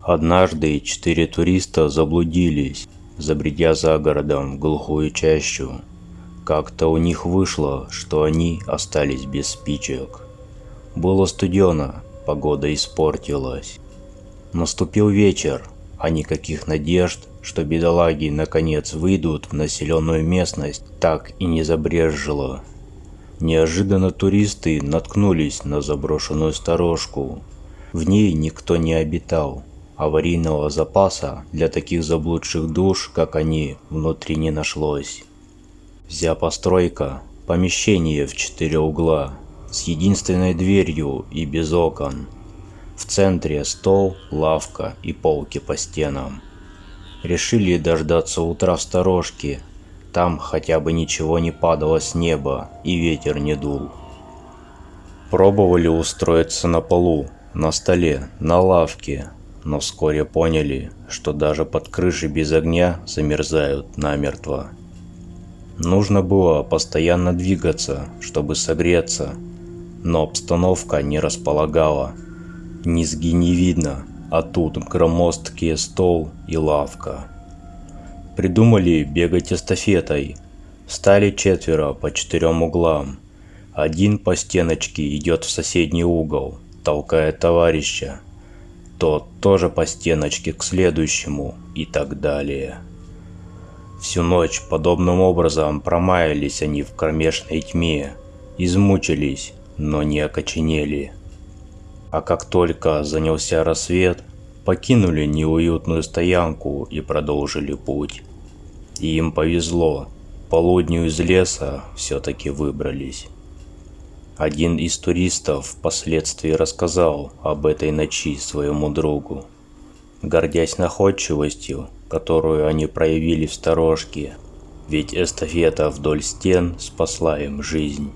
Однажды четыре туриста заблудились, забредя за городом в глухую чащу. Как-то у них вышло, что они остались без спичек. Было студено, погода испортилась. Наступил вечер, а никаких надежд, что бедолаги наконец выйдут в населенную местность, так и не забрежило. Неожиданно туристы наткнулись на заброшенную сторожку. В ней никто не обитал. Аварийного запаса для таких заблудших душ, как они, внутри не нашлось. Вся постройка – помещение в четыре угла, с единственной дверью и без окон. В центре стол, лавка и полки по стенам. Решили дождаться утра в сторожке, там хотя бы ничего не падало с неба и ветер не дул. Пробовали устроиться на полу, на столе, на лавке, но вскоре поняли, что даже под крышей без огня замерзают намертво. Нужно было постоянно двигаться, чтобы согреться, но обстановка не располагала. Низги не видно, а тут громоздкий стол и лавка. Придумали бегать эстафетой. Стали четверо по четырем углам. Один по стеночке идет в соседний угол, толкая товарища. Тот тоже по стеночке к следующему и так далее. Всю ночь подобным образом промаялись они в кромешной тьме, измучились, но не окоченели. А как только занялся рассвет, покинули неуютную стоянку и продолжили путь. И им повезло, полудню из леса все-таки выбрались. Один из туристов впоследствии рассказал об этой ночи своему другу. Гордясь находчивостью, которую они проявили в сторожке, ведь эстафета вдоль стен спасла им жизнь.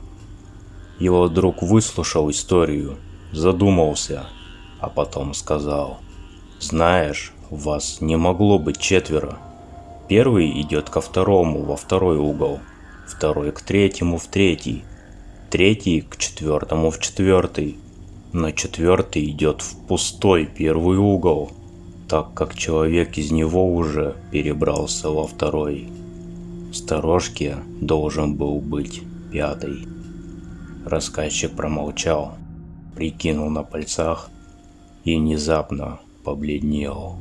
Его друг выслушал историю, задумался, а потом сказал, «Знаешь, вас не могло быть четверо. Первый идет ко второму во второй угол, второй к третьему в третий, третий к четвертому в четвертый, но четвертый идет в пустой первый угол, так как человек из него уже перебрался во второй. В сторожке должен был быть пятый. Рассказчик промолчал, прикинул на пальцах и внезапно побледнел.